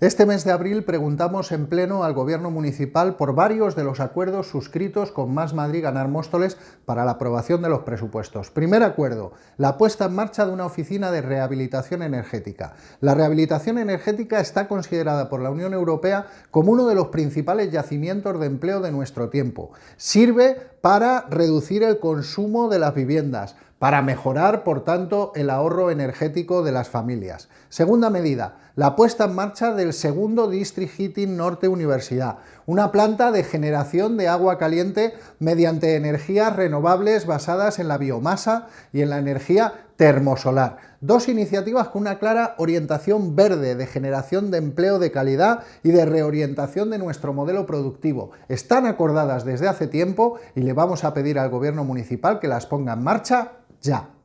Este mes de abril preguntamos en pleno al Gobierno municipal por varios de los acuerdos suscritos con Más Madrid Ganar Móstoles para la aprobación de los presupuestos. Primer acuerdo, la puesta en marcha de una oficina de rehabilitación energética. La rehabilitación energética está considerada por la Unión Europea como uno de los principales yacimientos de empleo de nuestro tiempo. Sirve para reducir el consumo de las viviendas, para mejorar, por tanto, el ahorro energético de las familias. Segunda medida, la puesta en marcha del segundo District Heating Norte Universidad, una planta de generación de agua caliente mediante energías renovables basadas en la biomasa y en la energía termosolar. Dos iniciativas con una clara orientación verde de generación de empleo de calidad y de reorientación de nuestro modelo productivo. Están acordadas desde hace tiempo y le vamos a pedir al gobierno municipal que las ponga en marcha 价。